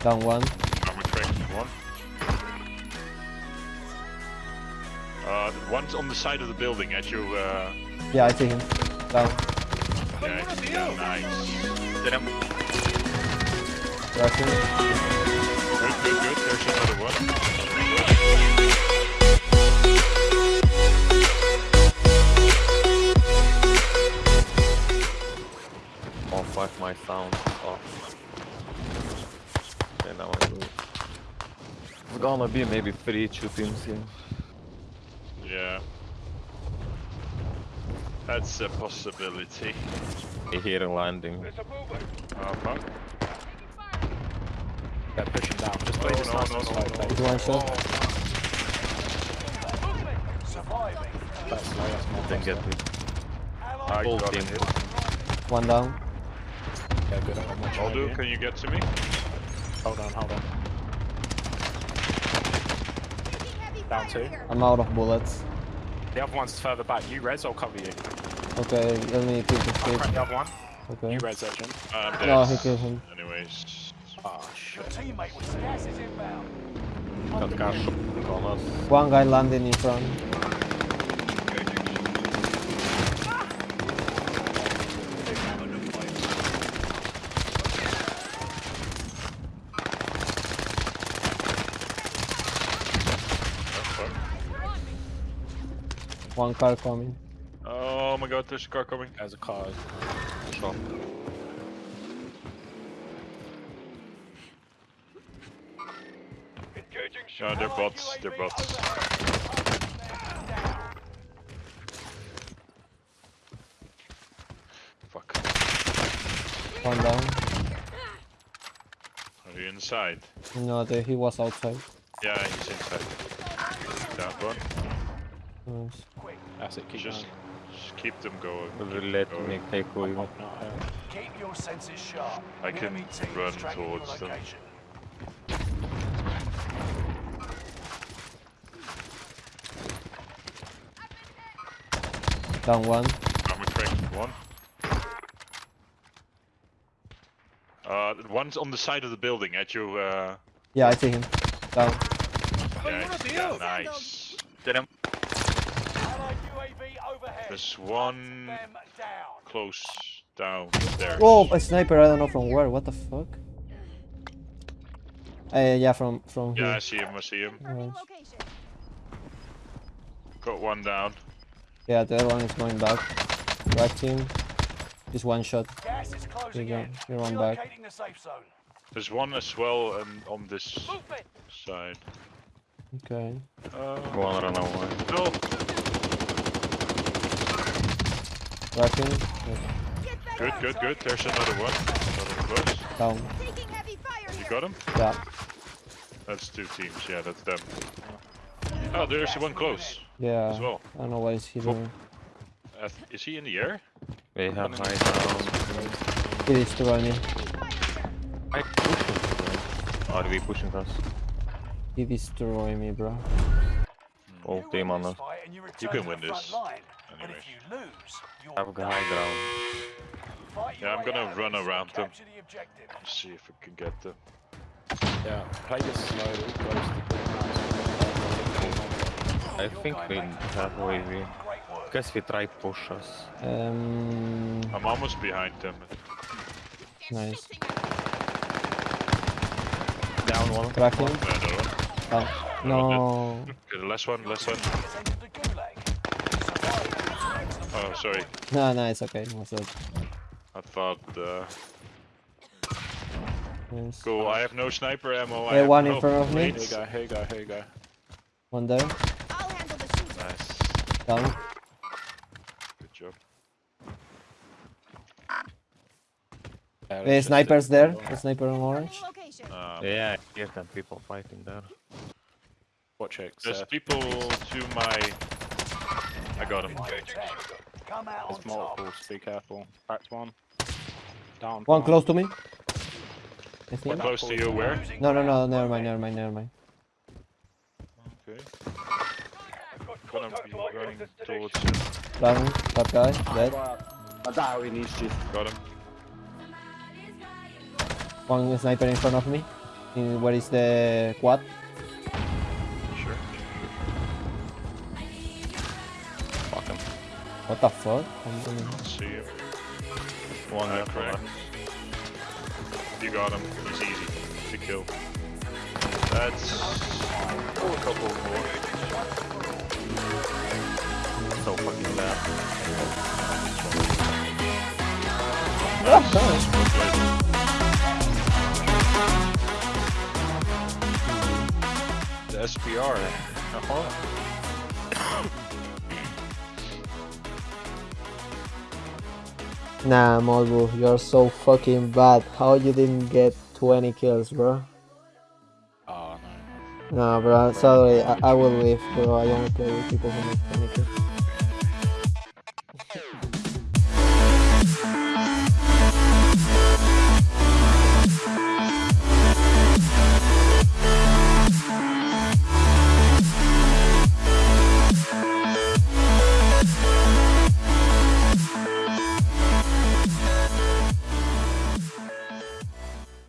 Down one. Armor crack one. Uh, one's on the side of the building at you. Uh, Yeah, I see him. Down. yeah, yeah, nice. Did him. Cracking. Good, good, good. There's another one. Gonna be maybe three two teams here. Yeah. That's a possibility. I hear a landing. Oh uh-huh. fuck. They're pushing down. Just play Oh, this no, nice no, and no, slow, no. please. One shot. That's slow, that's more Then get slow. it. I Full got team. it. One down. Yeah, good. I'm watching can you get to me? Hold on, hold on. Down two. I'm out of bullets. The other one's further back. You res, I'll cover you. Okay, let me keep the I'll speed. the other one. Okay. You res it, Jim. Um, No, he killed him. Anyways. Oh, shit. Teammate with gas is inbound. Got car shooting. One guy landing in front. One car coming. Oh my god, there's a car coming. There's a car. Shot. No, they're bots. They're bots. Fuck. One down. Are you inside? No, the, he was outside. Yeah, he's inside. Down one. Nice. That's it, keep Just, going. just keep them going. Will keep let them me going. take you. Not here. Keep your senses sharp. I can run is tracking your towards them. location. Down one. Armor crack one. Uh, one's on the side of the building at you. Uh, Yeah, I see him. Down. yeah, yeah, nice. Did him. Allied UAV overhead. There's one close down there. Oh, a sniper! I don't know from where. What the fuck? Uh, yeah, from from Yeah, I see him. I see him. Nice. Got one down. Yeah, the other one is going back. Back team. Just one shot. Gas is closing you go. in. You're on back. The safe zone. There's one as well and on this side. Okay. Uh, One run away. no. Cracking. Good, good, good. There's another one. Another close. Down. You got him? Yeah. That's two teams. Yeah, that's them. Oh, there's one close Yeah. as well. I don't know what is he doing. Uh, is he in the air? They have high ground. He destroyed me. I pushing. Are we pushing us? He destroyed me, bro. All You team on us. Fight and you, You can win this. Line. But Anyways. if you lose, you're Have done. high ground. Yeah, I'm way gonna run around them. the see if we can get them. Yeah, play this slowly. I think we have UAV. Great work. Guess we try push us. Um. I'm almost behind them. Nice. Down one. Cracking. Uh, no. No. Okay, the last one, last one. Has entered the gulag. Survive. Oh, sorry. No, no, it's okay. What's up? I thought. Uh, Nice. cool. I have no sniper ammo. I have one in no front of me. Here you plates. go, here you go, here you go. One there. Nice. Down. Good job. Yeah, Uh, snipers there. the sniper on orange. Um, Yeah, I hear them people fighting there. Watch it. There's Seth. people to my. I got him. Come out on There's top. multiples, be careful. Cracked one. Down. One close to me. I think. Close to you, where? No, no, no. Never mind. Never mind. Never mind. Okay. Gonna be running towards you. Down. That guy. Dead. Daj mi niszczyć. Got him. One sniper in front of me. In, where is the quad? What the fuck? I'm See you. One Uh, left. correct. You got him. He's easy to kill. That's oh, a couple more. So fucking bad. That's well played. The SPR. Nah, Molbu, you're so fucking bad. How you didn't get 20 kills, bro? Oh no. Nah, bro, sorry, I, I will leave, bro. I only play with people who make 20 kills.